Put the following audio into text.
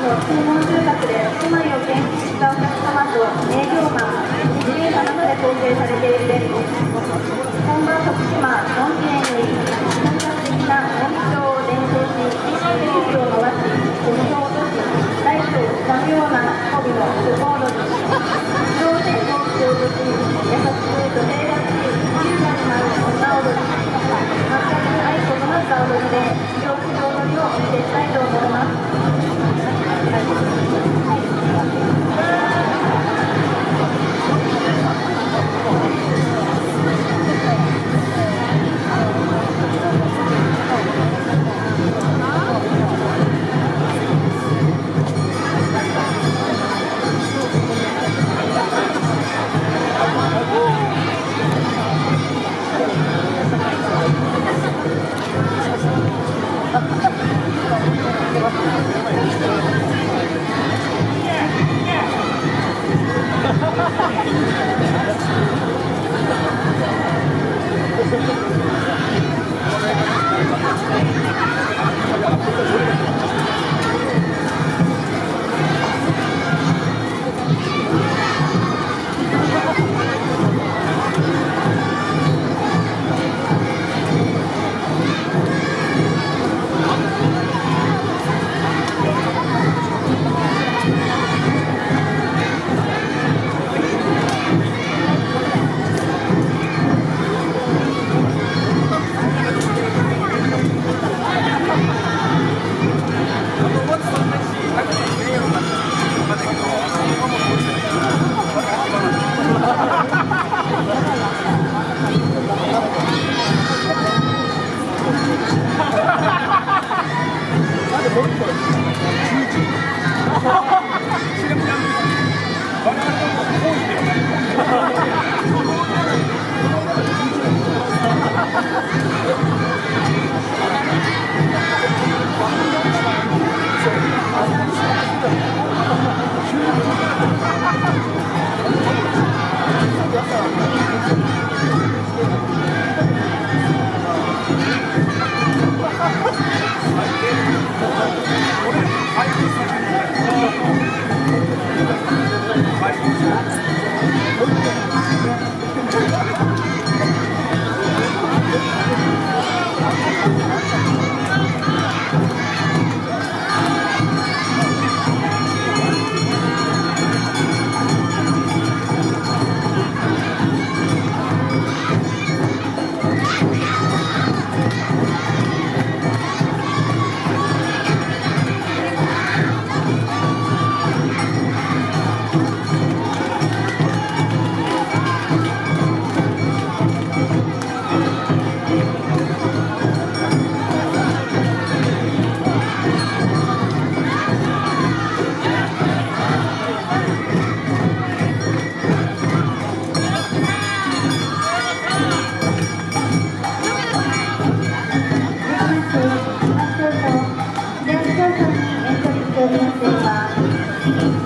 方が来ていただけるか Ha ha ha! 発 todo mundo.